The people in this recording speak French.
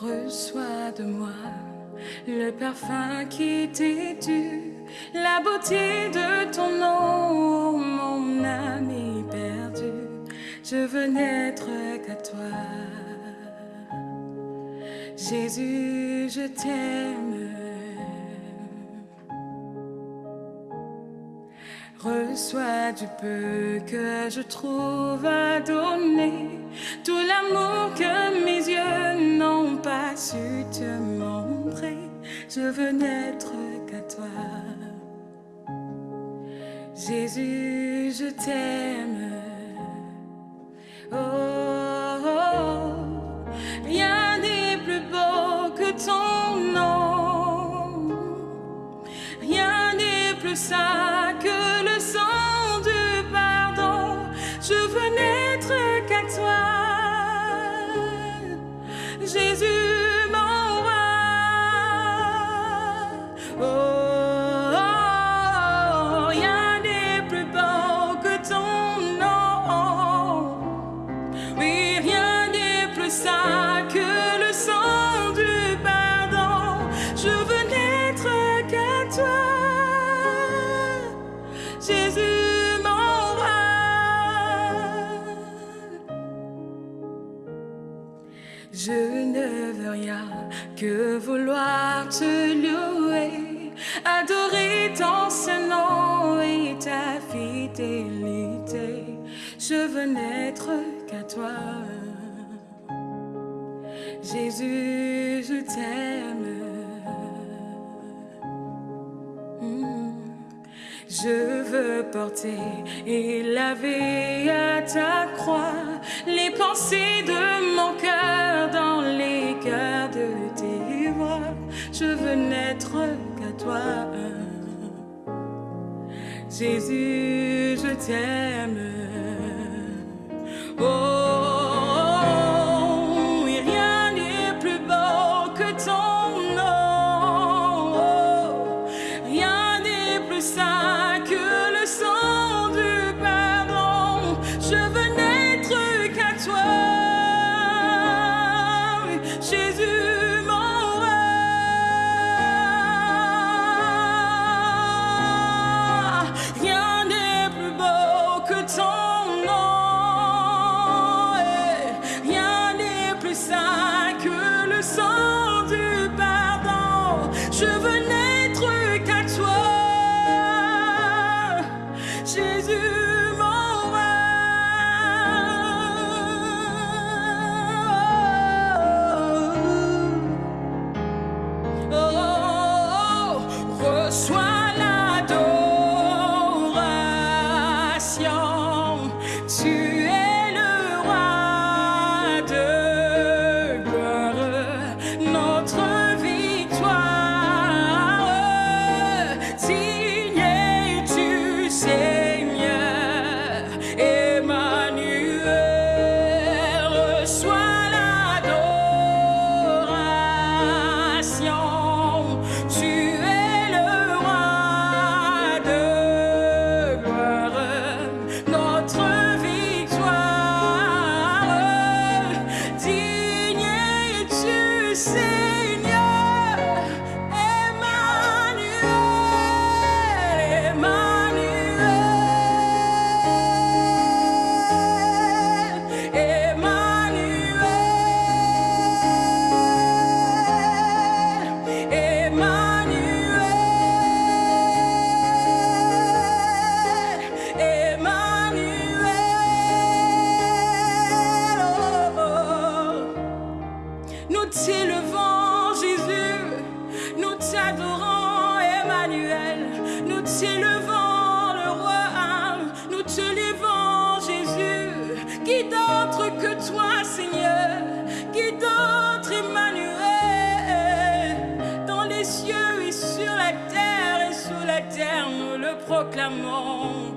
Reçois de moi le parfum qui t'est dû, la beauté de ton nom, mon ami perdu. Je veux n'être qu'à toi. Jésus, je t'aime. Reçois du peu que je trouve à donner, Je veux n'être qu'à toi. Jésus, je t'aime. Oh, oh, rien n'est plus beau que ton nom. Rien n'est plus sain ne veux rien que vouloir te louer, adorer ton seul nom et ta fidélité. Je veux n'être qu'à toi. Jésus, je t'aime. Je veux porter et laver à ta croix les pensées de mon cœur dans les cœurs de tes voix. Je veux n'être qu'à toi. Jésus, je t'aime. Oh, Jésus, say que toi, Seigneur Qui d'autre, Emmanuel Dans les cieux et sur la terre et sous la terre, nous le proclamons.